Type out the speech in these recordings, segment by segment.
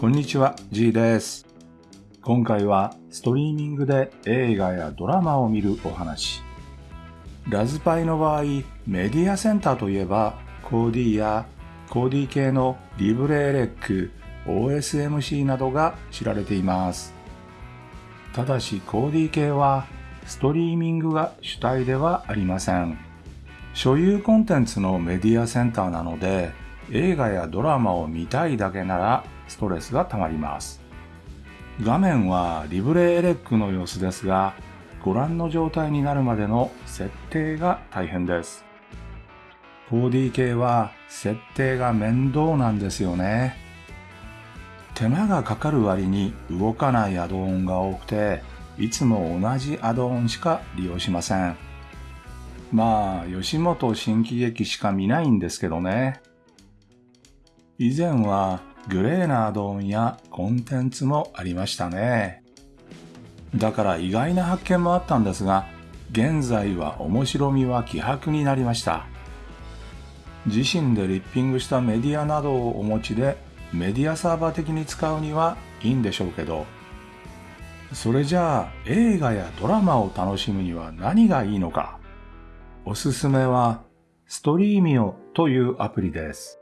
こんにちは、G です。今回はストリーミングで映画やドラマを見るお話。ラズパイの場合、メディアセンターといえば、コーディやコーディ系のリブレエレック、OSMC などが知られています。ただしコーディ系はストリーミングが主体ではありません。所有コンテンツのメディアセンターなので、映画やドラマを見たいだけならストレスがたまります。画面はリブレエレックの様子ですが、ご覧の状態になるまでの設定が大変です。4D 系は設定が面倒なんですよね。手間がかかる割に動かないアドオンが多くて、いつも同じアドオンしか利用しません。まあ、吉本新喜劇しか見ないんですけどね。以前はグレーなアドオンやコンテンツもありましたね。だから意外な発見もあったんですが、現在は面白みは希薄になりました。自身でリッピングしたメディアなどをお持ちでメディアサーバー的に使うにはいいんでしょうけど、それじゃあ映画やドラマを楽しむには何がいいのか。おすすめはストリーミオというアプリです。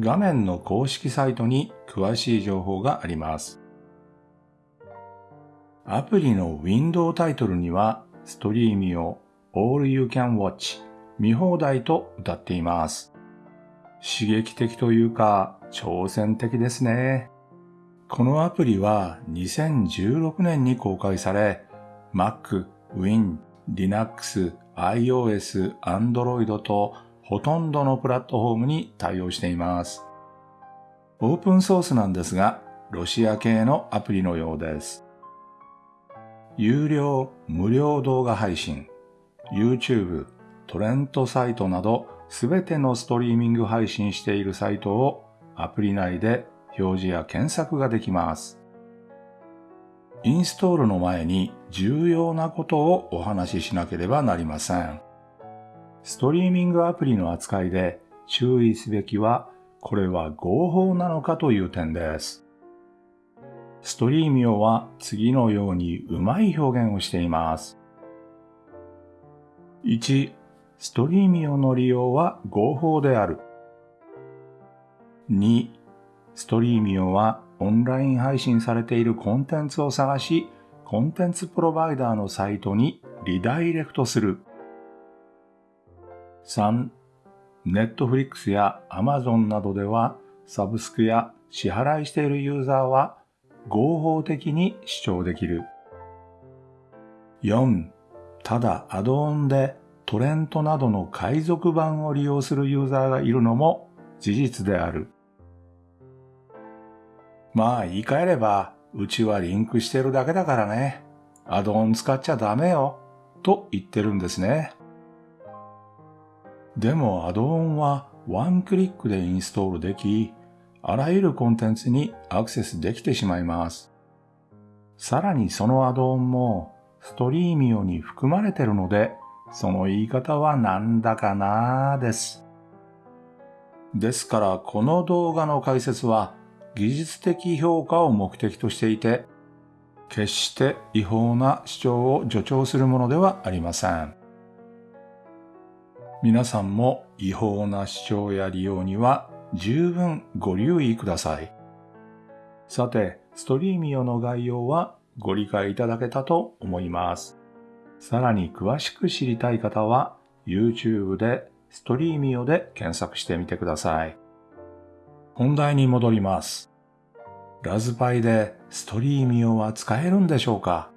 画面の公式サイトに詳しい情報があります。アプリのウィンドウタイトルにはストリーミオ All You Can Watch 見放題と歌っています。刺激的というか挑戦的ですね。このアプリは2016年に公開され Mac、Win、Linux、iOS、Android とほとんどのプラットフォームに対応しています。オープンソースなんですが、ロシア系のアプリのようです。有料、無料動画配信、YouTube、トレントサイトなどすべてのストリーミング配信しているサイトをアプリ内で表示や検索ができます。インストールの前に重要なことをお話ししなければなりません。ストリーミングアプリの扱いで注意すべきは、これは合法なのかという点です。ストリーミオは次のようにうまい表現をしています。1、ストリーミオの利用は合法である。2、ストリーミオはオンライン配信されているコンテンツを探し、コンテンツプロバイダーのサイトにリダイレクトする。3、ネットフリックスやアマゾンなどではサブスクや支払いしているユーザーは合法的に視聴できる。4. ただアドオンでトレントなどの海賊版を利用するユーザーがいるのも事実である。まあ言い換えれば、うちはリンクしてるだけだからね。アドオン使っちゃダメよ。と言ってるんですね。でもアドオンはワンクリックでインストールでき、あらゆるコンテンツにアクセスできてしまいます。さらにそのアドオンもストリーミオに含まれてるので、その言い方はなんだかなーです。ですからこの動画の解説は技術的評価を目的としていて、決して違法な主張を助長するものではありません。皆さんも違法な主張や利用には十分ご留意ください。さて、ストリーミオの概要はご理解いただけたと思います。さらに詳しく知りたい方は YouTube でストリーミオで検索してみてください。本題に戻ります。ラズパイでストリーミオは使えるんでしょうか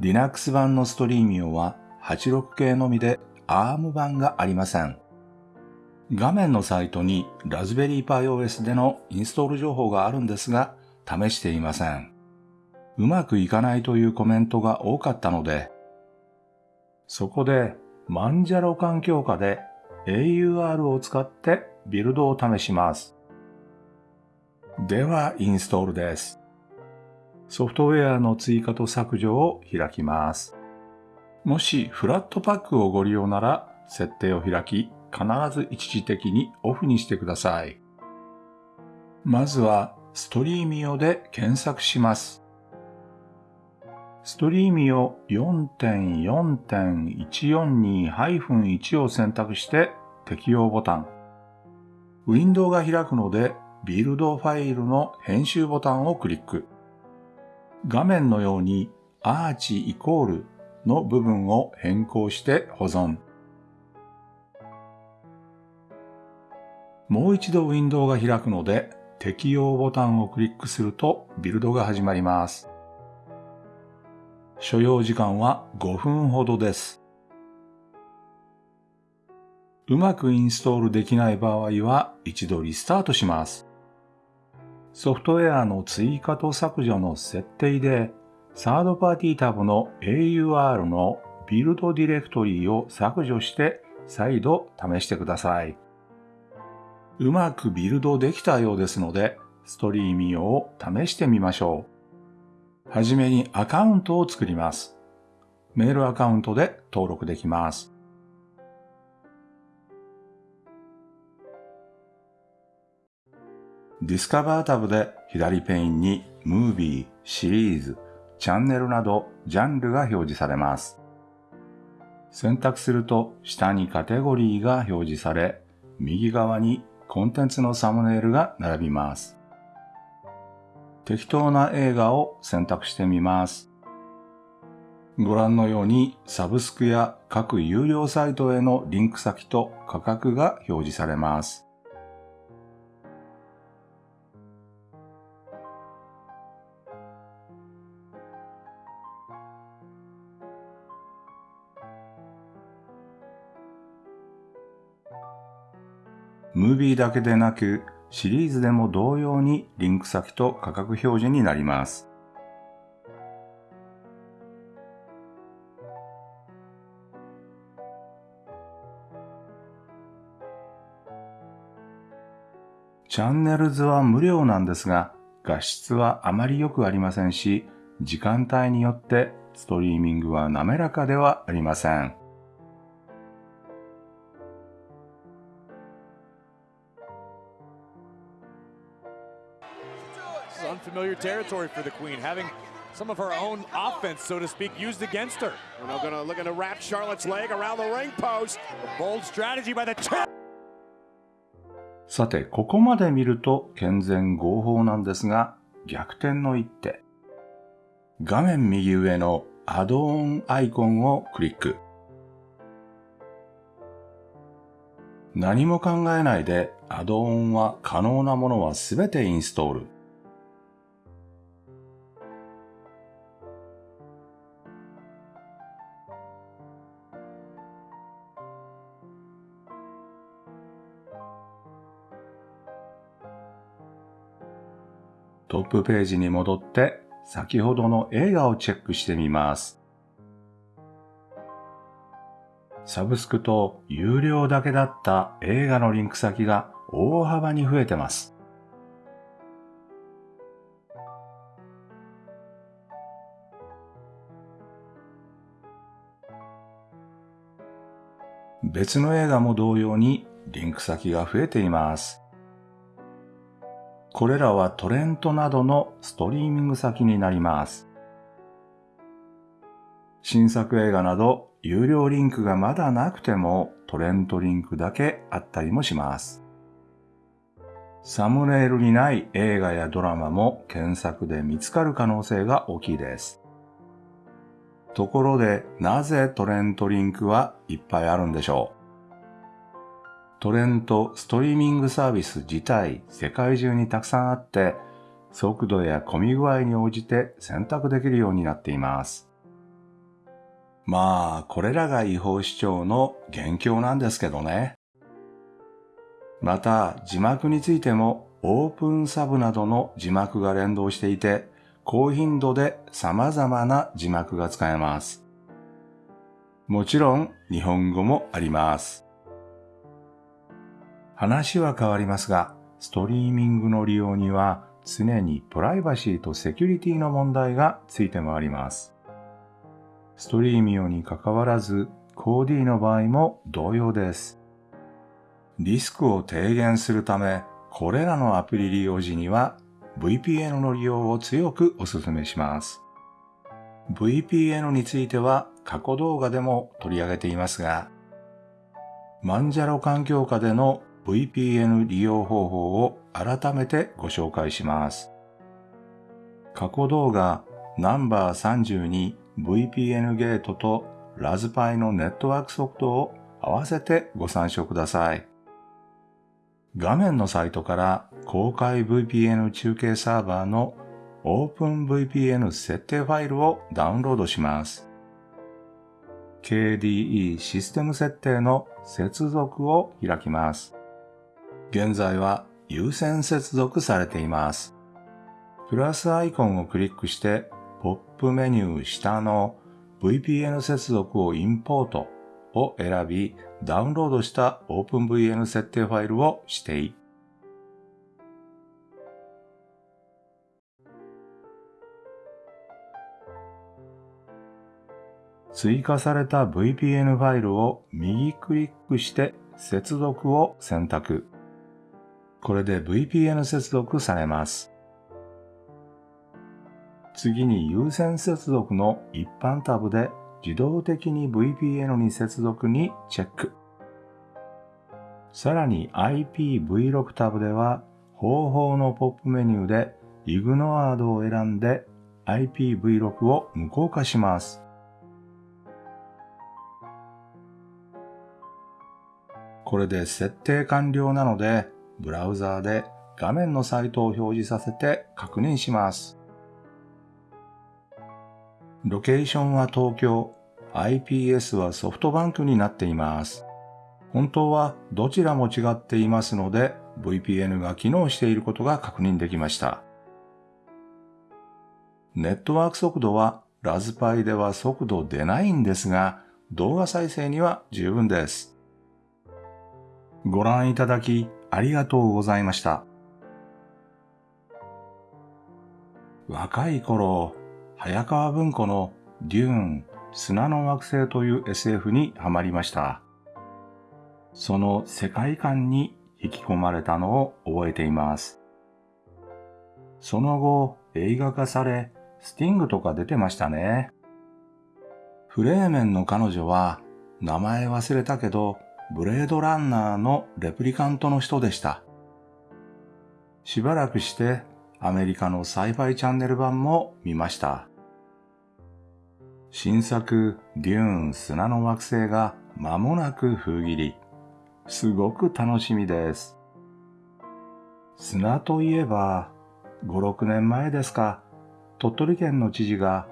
?Linux 版のストリーミオは86系のみで ARM 版がありません。画面のサイトにラズベリーパイ OS でのインストール情報があるんですが、試していません。うまくいかないというコメントが多かったので、そこでマンジャロ環境下で AUR を使ってビルドを試します。では、インストールです。ソフトウェアの追加と削除を開きます。もしフラットパックをご利用なら、設定を開き、必ず一時的にオフにしてください。まずはストリーミオで検索します。ストリーミオ4.4.142-1を選択して適用ボタン。ウィンドウが開くのでビルドファイルの編集ボタンをクリック。画面のようにアーチイコールの部分を変更して保存。もう一度ウィンドウが開くので適用ボタンをクリックするとビルドが始まります。所要時間は5分ほどです。うまくインストールできない場合は一度リスタートします。ソフトウェアの追加と削除の設定でサードパーティータブの AUR のビルドディレクトリを削除して再度試してください。うまくビルドできたようですので、ストリーミオを試してみましょう。はじめにアカウントを作ります。メールアカウントで登録できます。ディスカバータブで左ペインにムービー、シリーズ、チャンネルなどジャンルが表示されます。選択すると下にカテゴリーが表示され、右側にコンテンツのサムネイルが並びます。適当な映画を選択してみます。ご覧のようにサブスクや各有料サイトへのリンク先と価格が表示されます。ムービーだけでなくシリーズでも同様にリンク先と価格表示になります。チャンネルズは無料なんですが、画質はあまり良くありませんし、時間帯によってストリーミングは滑らかではありません。Unfamiliar territory for the Queen, having some of her own offense, so to speak, used against her. We're now going to look to wrap Charlotte's leg around the ring post. A bold strategy by the さて、ここまで見ると健全合法なんですが、逆転の一手。画面右上のアドオンアイコンをクリック。何も考えないでアドオンは可能なものはすべてインストール。プページに戻って先ほどの映画をチェックしてみます。サブスクと有料だけだった映画のリンク先が大幅に増えてます。別の映画も同様にリンク先が増えています。これらはトレントなどのストリーミング先になります。新作映画など有料リンクがまだなくてもトレントリンクだけあったりもします。サムネイルにない映画やドラマも検索で見つかる可能性が大きいです。ところでなぜトレントリンクはいっぱいあるんでしょう？トレント、ストリーミングサービス自体世界中にたくさんあって、速度や混み具合に応じて選択できるようになっています。まあ、これらが違法視聴の元凶なんですけどね。また、字幕についてもオープンサブなどの字幕が連動していて、高頻度で様々な字幕が使えます。もちろん、日本語もあります。話は変わりますが、ストリーミングの利用には常にプライバシーとセキュリティの問題がついて回ります。ストリーミオに関わらず、コーディの場合も同様です。リスクを低減するため、これらのアプリ利用時には VPN の利用を強くお勧めします。VPN については過去動画でも取り上げていますが、マンジャロ環境下での VPN 利用方法を改めてご紹介します。過去動画ナンバー 32VPN ゲートとラズパイのネットワークソフトを合わせてご参照ください。画面のサイトから公開 VPN 中継サーバーの OpenVPN 設定ファイルをダウンロードします。KDE システム設定の接続を開きます。現在は優先接続されています。プラスアイコンをクリックしてポップメニュー下の VPN 接続をインポートを選び、ダウンロードした OpenVN 設定ファイルを指定。追加された VPN ファイルを右クリックして接続を選択。これで VPN 接続されます。次に優先接続の一般タブで自動的に VPN に接続にチェック。さらに IPv6 タブでは方法のポップメニューで Ignored を選んで IPv6 を無効化します。これで設定完了なので、ブラウザーで画面のサイトを表示させて確認します。ロケーションは東京、IPS はソフトバンクになっています。本当はどちらも違っていますので、VPN が機能していることが確認できました。ネットワーク速度はラズパイでは速度出ないんですが、動画再生には十分です。ご覧いただきありがとうございました。若い頃、早川文庫のデューン、砂の惑星という SF にハマりました。その世界観に引き込まれたのを覚えています。その後、映画化され、スティングとか出てましたね。フレーメンの彼女は、名前忘れたけど、ブレードランナーのレプリカントの人でした。しばらくしてアメリカのサイファイチャンネル版も見ました。新作デューン砂の惑星が間もなく封切り。すごく楽しみです。砂といえば、5、6年前ですか、鳥取県の知事が、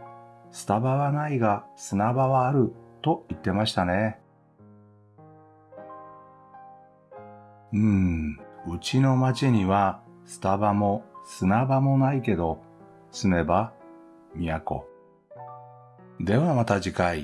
スタバはないが砂場はあると言ってましたね。うん、うちの町にはスタバも砂場もないけど、住めば都。ではまた次回。